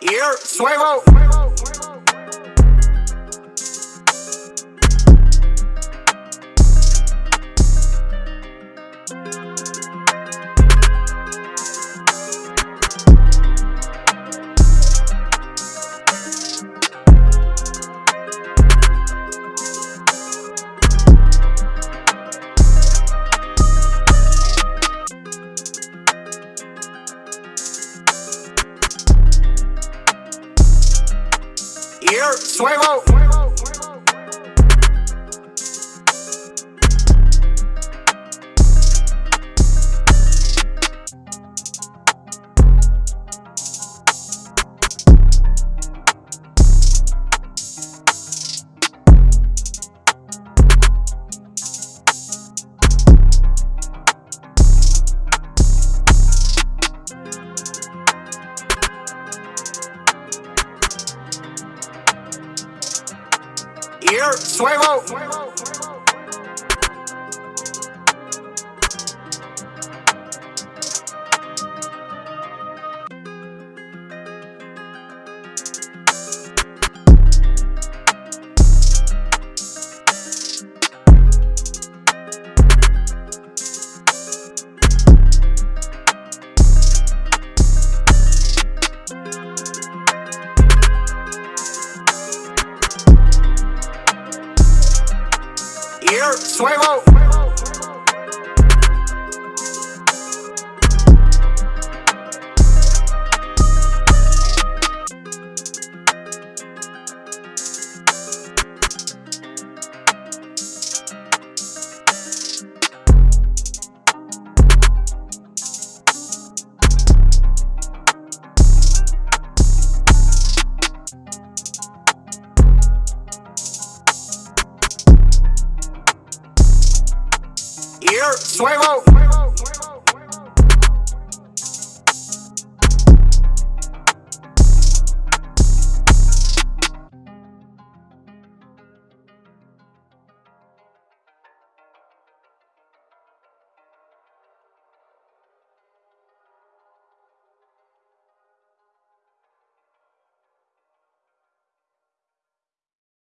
Here, swivel. Here, Suevo. Here, Suevo. Here, Suevo. Here, Suevo. Here, Suevo.